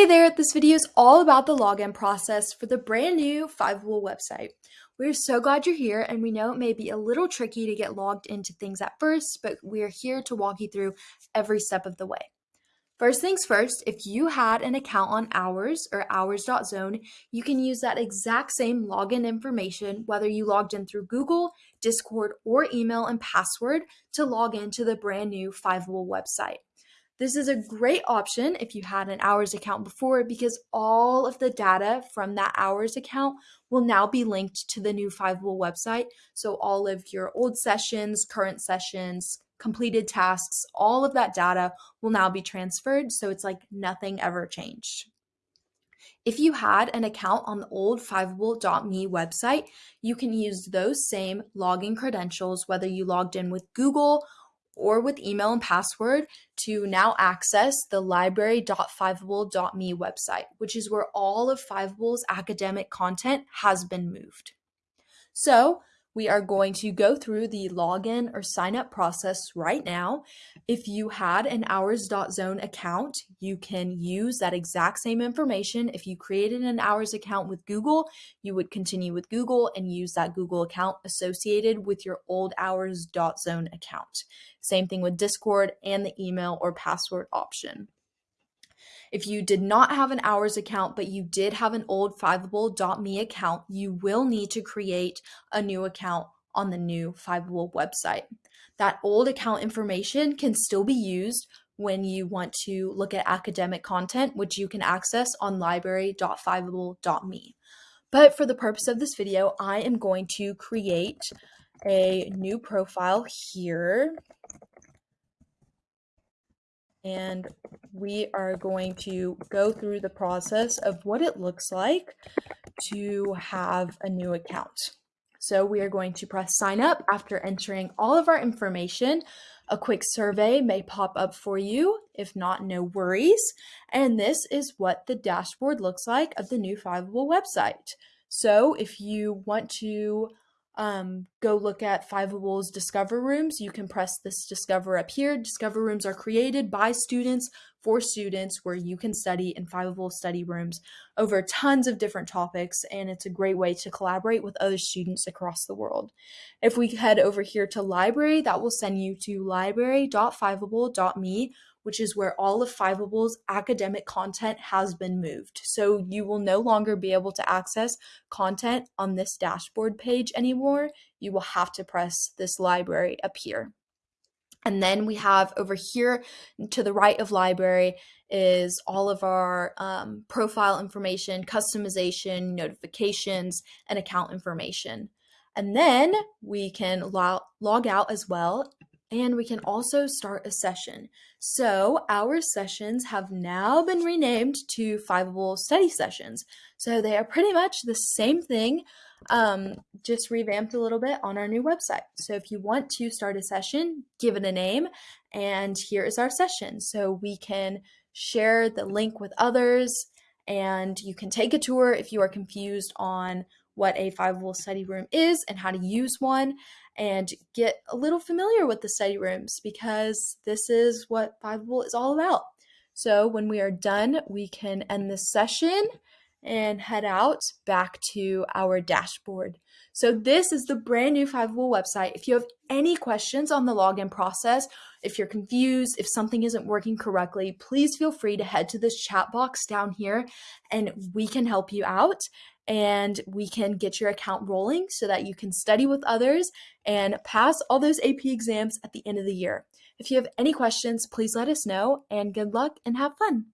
Hey there, this video is all about the login process for the brand new Fiveable website. We're so glad you're here and we know it may be a little tricky to get logged into things at first, but we're here to walk you through every step of the way. First things first, if you had an account on Hours or Hours.zone, you can use that exact same login information, whether you logged in through Google, Discord, or email and password to log into the brand new Fiveable website. This is a great option if you had an hours account before because all of the data from that hours account will now be linked to the new Fiveable website. So all of your old sessions, current sessions, completed tasks, all of that data will now be transferred. So it's like nothing ever changed. If you had an account on the old Fiveable.me website, you can use those same login credentials, whether you logged in with Google or with email and password to now access the library.fiveable.me website, which is where all of Fiveable's academic content has been moved. So we are going to go through the login or sign up process right now. If you had an hours.zone account, you can use that exact same information. If you created an hours account with Google, you would continue with Google and use that Google account associated with your old hours.zone account. Same thing with Discord and the email or password option. If you did not have an hours account, but you did have an old Fiveable.me account, you will need to create a new account on the new Fiveable website. That old account information can still be used when you want to look at academic content, which you can access on library.fiveable.me. But for the purpose of this video, I am going to create a new profile here and we are going to go through the process of what it looks like to have a new account. So we are going to press sign up after entering all of our information. A quick survey may pop up for you. If not, no worries. And this is what the dashboard looks like of the new Fiveable website. So if you want to um, go look at Fiveable's Discover Rooms. You can press this Discover up here. Discover Rooms are created by students for students where you can study in Fiveable study rooms over tons of different topics, and it's a great way to collaborate with other students across the world. If we head over here to Library, that will send you to library.fiveable.me which is where all of Fiveable's academic content has been moved. So you will no longer be able to access content on this dashboard page anymore. You will have to press this library up here. And then we have over here to the right of library is all of our um, profile information, customization, notifications, and account information. And then we can log, log out as well and we can also start a session. So our sessions have now been renamed to Fiveable Study Sessions. So they are pretty much the same thing, um, just revamped a little bit on our new website. So if you want to start a session, give it a name, and here is our session. So we can share the link with others, and you can take a tour if you are confused on what a Fiveable study room is and how to use one and get a little familiar with the study rooms because this is what Fiveable is all about. So when we are done, we can end this session and head out back to our dashboard. So this is the brand new Fiveable website. If you have any questions on the login process, if you're confused, if something isn't working correctly, please feel free to head to this chat box down here and we can help you out and we can get your account rolling so that you can study with others and pass all those AP exams at the end of the year. If you have any questions, please let us know and good luck and have fun.